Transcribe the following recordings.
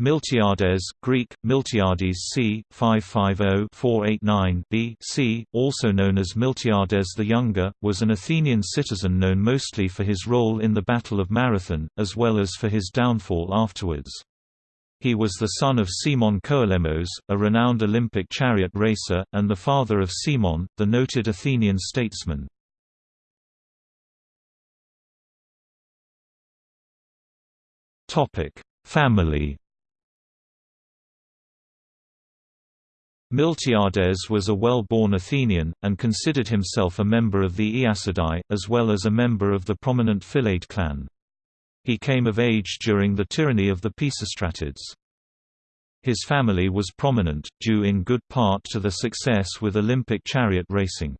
Miltiades, Greek, Miltiades c. 550-489 B.C., also known as Miltiades the Younger, was an Athenian citizen known mostly for his role in the Battle of Marathon, as well as for his downfall afterwards. He was the son of Cimon Koalemos, a renowned Olympic chariot racer, and the father of Cimon, the noted Athenian statesman. Family Miltiades was a well-born Athenian, and considered himself a member of the Aeacidae, as well as a member of the prominent Philaidae clan. He came of age during the tyranny of the Pisistratids. His family was prominent, due in good part to the success with Olympic chariot racing.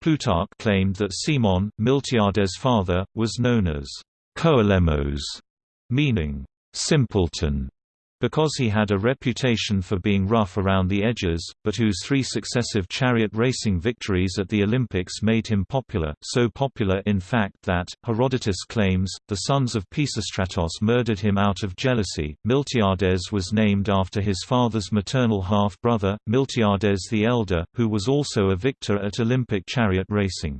Plutarch claimed that Cimon, Miltiades' father, was known as Koalemos, meaning simpleton because he had a reputation for being rough around the edges, but whose three successive chariot racing victories at the Olympics made him popular, so popular in fact that, Herodotus claims, the sons of Pisistratos murdered him out of jealousy. Miltiades was named after his father's maternal half-brother, Miltiades the Elder, who was also a victor at Olympic chariot racing.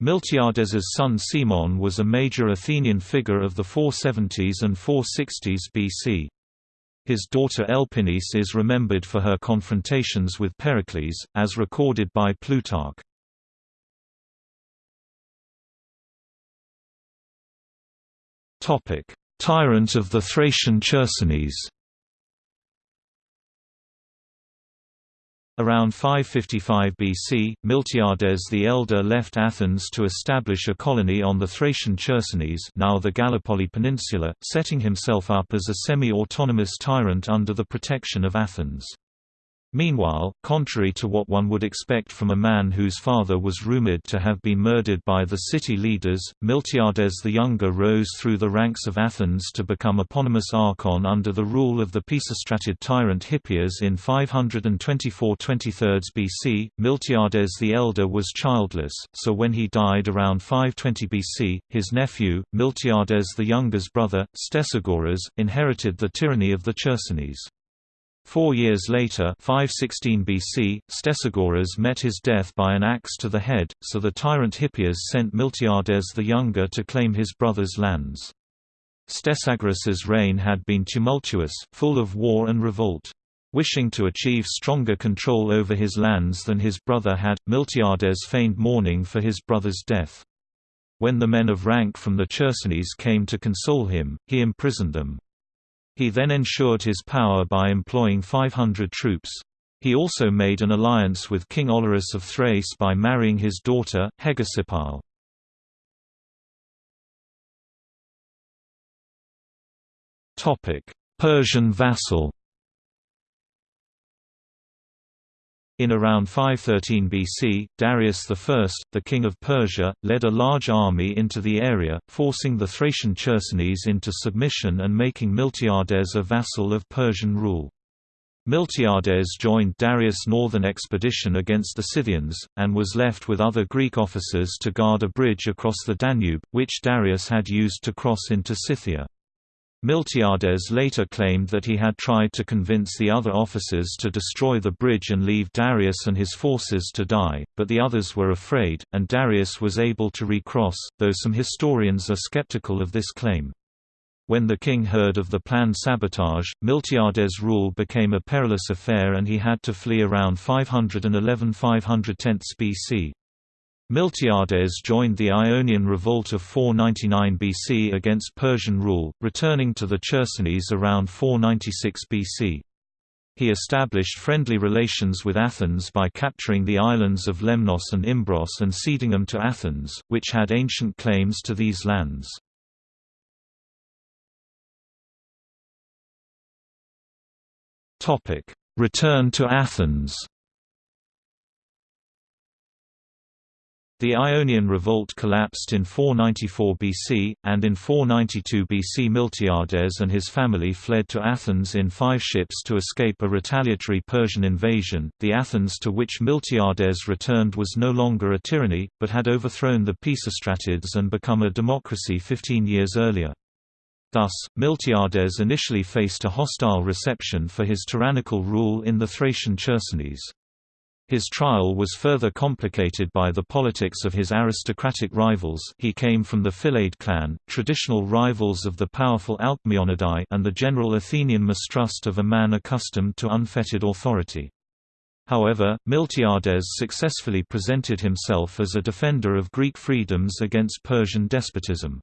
Miltiades's son Cimon was a major Athenian figure of the 470s and 460s BC. His daughter Elpinice is remembered for her confrontations with Pericles, as recorded by Plutarch. Tyrant of the Thracian Chersonese Around 555 BC, Miltiades the Elder left Athens to establish a colony on the Thracian Chersonese now the Gallipoli Peninsula, setting himself up as a semi-autonomous tyrant under the protection of Athens. Meanwhile, contrary to what one would expect from a man whose father was rumored to have been murdered by the city leaders, Miltiades the Younger rose through the ranks of Athens to become eponymous archon under the rule of the Pisistratid tyrant Hippias in 524 23 BC. Miltiades the Elder was childless, so when he died around 520 BC, his nephew, Miltiades the Younger's brother, Stesagoras, inherited the tyranny of the Chersonese. Four years later 516 BC, Stesagoras met his death by an axe to the head, so the tyrant Hippias sent Miltiades the Younger to claim his brother's lands. Stesagoras's reign had been tumultuous, full of war and revolt. Wishing to achieve stronger control over his lands than his brother had, Miltiades feigned mourning for his brother's death. When the men of rank from the Chersonese came to console him, he imprisoned them. He then ensured his power by employing 500 troops. He also made an alliance with King Olorus of Thrace by marrying his daughter, Hegesipyle. Persian vassal In around 513 BC, Darius I, the king of Persia, led a large army into the area, forcing the Thracian Chersonese into submission and making Miltiades a vassal of Persian rule. Miltiades joined Darius' northern expedition against the Scythians, and was left with other Greek officers to guard a bridge across the Danube, which Darius had used to cross into Scythia. Miltiades later claimed that he had tried to convince the other officers to destroy the bridge and leave Darius and his forces to die, but the others were afraid, and Darius was able to recross, though some historians are skeptical of this claim. When the king heard of the planned sabotage, Miltiades' rule became a perilous affair and he had to flee around 511–510 BC. Miltiades joined the Ionian Revolt of 499 BC against Persian rule, returning to the Chersonese around 496 BC. He established friendly relations with Athens by capturing the islands of Lemnos and Imbros and ceding them to Athens, which had ancient claims to these lands. Return to Athens The Ionian revolt collapsed in 494 BC, and in 492 BC Miltiades and his family fled to Athens in five ships to escape a retaliatory Persian invasion. The Athens to which Miltiades returned was no longer a tyranny, but had overthrown the Pisistratids and become a democracy 15 years earlier. Thus, Miltiades initially faced a hostile reception for his tyrannical rule in the Thracian Chersonese. His trial was further complicated by the politics of his aristocratic rivals he came from the Philaidae clan, traditional rivals of the powerful Alcmeonidae and the general Athenian mistrust of a man accustomed to unfettered authority. However, Miltiades successfully presented himself as a defender of Greek freedoms against Persian despotism.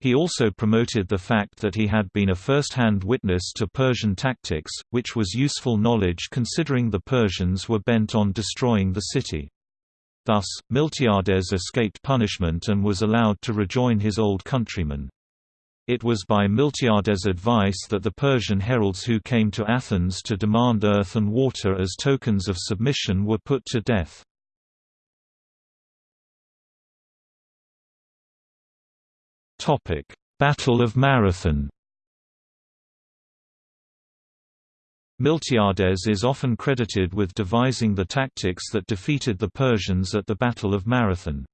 He also promoted the fact that he had been a first-hand witness to Persian tactics, which was useful knowledge considering the Persians were bent on destroying the city. Thus, Miltiades escaped punishment and was allowed to rejoin his old countrymen. It was by Miltiades' advice that the Persian heralds who came to Athens to demand earth and water as tokens of submission were put to death. Topic: Battle of Marathon. Miltiades is often credited with devising the tactics that defeated the Persians at the Battle of Marathon.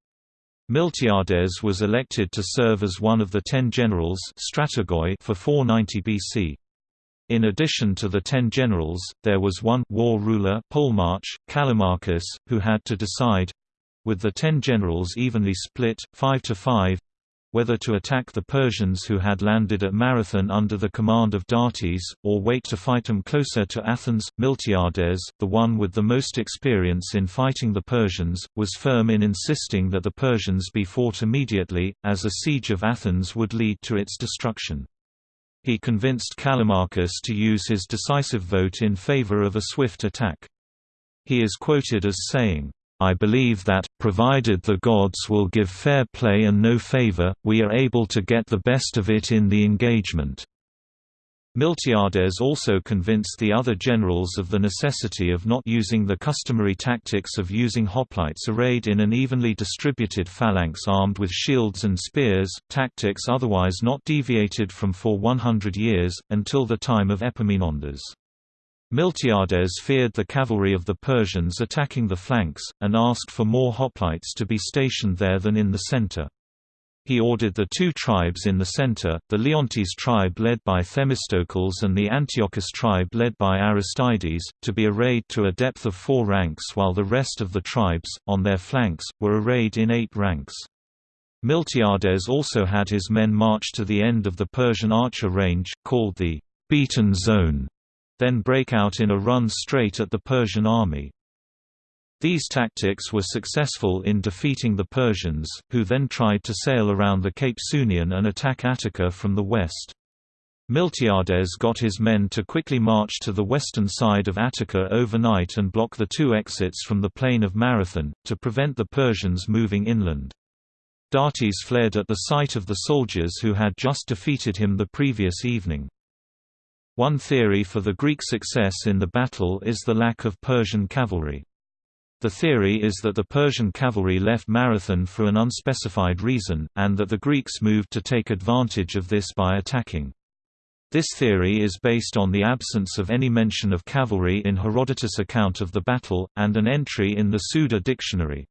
Miltiades was elected to serve as one of the ten generals strategoi for 490 BC. In addition to the ten generals, there was one war ruler Polemarch, Callimachus, who had to decide—with the ten generals evenly split, 5 to 5, whether to attack the Persians who had landed at Marathon under the command of Datis, or wait to fight them closer to Athens. Miltiades, the one with the most experience in fighting the Persians, was firm in insisting that the Persians be fought immediately, as a siege of Athens would lead to its destruction. He convinced Callimachus to use his decisive vote in favor of a swift attack. He is quoted as saying, I believe that, provided the gods will give fair play and no favor, we are able to get the best of it in the engagement." Miltiades also convinced the other generals of the necessity of not using the customary tactics of using hoplites arrayed in an evenly distributed phalanx armed with shields and spears, tactics otherwise not deviated from for 100 years, until the time of Epaminondas. Miltiades feared the cavalry of the Persians attacking the flanks, and asked for more hoplites to be stationed there than in the center. He ordered the two tribes in the center, the Leontis tribe led by Themistocles and the Antiochis tribe led by Aristides, to be arrayed to a depth of four ranks while the rest of the tribes, on their flanks, were arrayed in eight ranks. Miltiades also had his men march to the end of the Persian archer range, called the beaten zone, then break out in a run straight at the Persian army. These tactics were successful in defeating the Persians, who then tried to sail around the Cape Sunion and attack Attica from the west. Miltiades got his men to quickly march to the western side of Attica overnight and block the two exits from the plain of Marathon, to prevent the Persians moving inland. Datis fled at the sight of the soldiers who had just defeated him the previous evening. One theory for the Greek success in the battle is the lack of Persian cavalry. The theory is that the Persian cavalry left Marathon for an unspecified reason, and that the Greeks moved to take advantage of this by attacking. This theory is based on the absence of any mention of cavalry in Herodotus' account of the battle, and an entry in the Suda dictionary.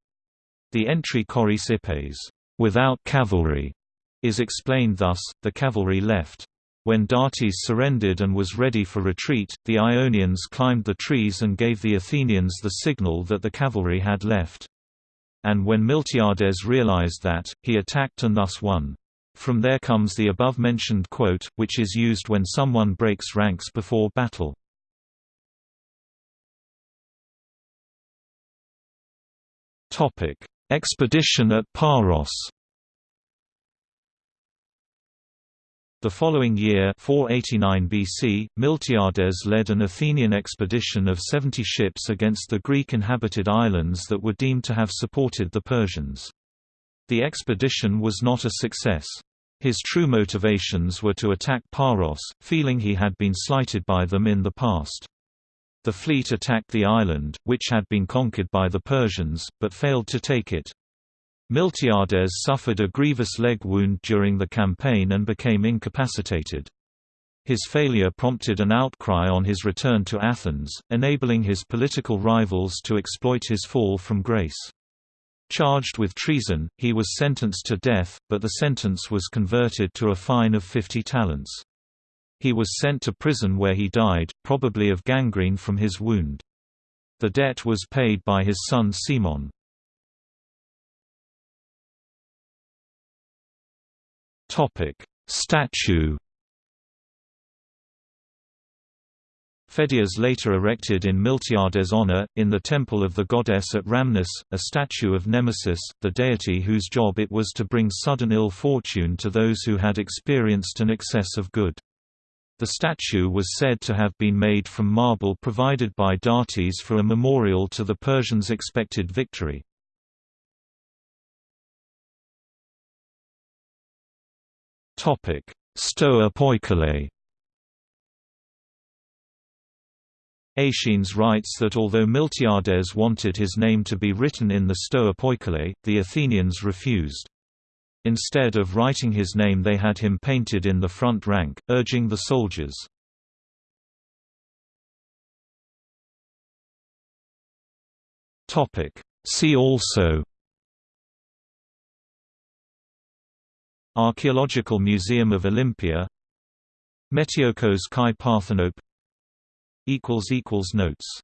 The entry Choris Ippes, without cavalry, is explained thus, the cavalry left. When Datis surrendered and was ready for retreat, the Ionians climbed the trees and gave the Athenians the signal that the cavalry had left. And when Miltiades realized that, he attacked and thus won. From there comes the above-mentioned quote, which is used when someone breaks ranks before battle. Expedition at Paros The following year 489 BC, Miltiades led an Athenian expedition of 70 ships against the Greek-inhabited islands that were deemed to have supported the Persians. The expedition was not a success. His true motivations were to attack Paros, feeling he had been slighted by them in the past. The fleet attacked the island, which had been conquered by the Persians, but failed to take it. Miltiades suffered a grievous leg wound during the campaign and became incapacitated. His failure prompted an outcry on his return to Athens, enabling his political rivals to exploit his fall from grace. Charged with treason, he was sentenced to death, but the sentence was converted to a fine of 50 talents. He was sent to prison where he died, probably of gangrene from his wound. The debt was paid by his son Cimon. Statue Pheidias later erected in Miltiades' honor, in the temple of the goddess at Rhamnus, a statue of Nemesis, the deity whose job it was to bring sudden ill fortune to those who had experienced an excess of good. The statue was said to have been made from marble provided by Datis for a memorial to the Persians' expected victory. Stoa Poikile Aeschines writes that although Miltiades wanted his name to be written in the Stoa Poikile, the Athenians refused. Instead of writing his name they had him painted in the front rank, urging the soldiers. See also Archaeological Museum of Olympia. Metiokos Kai Parthenope. Notes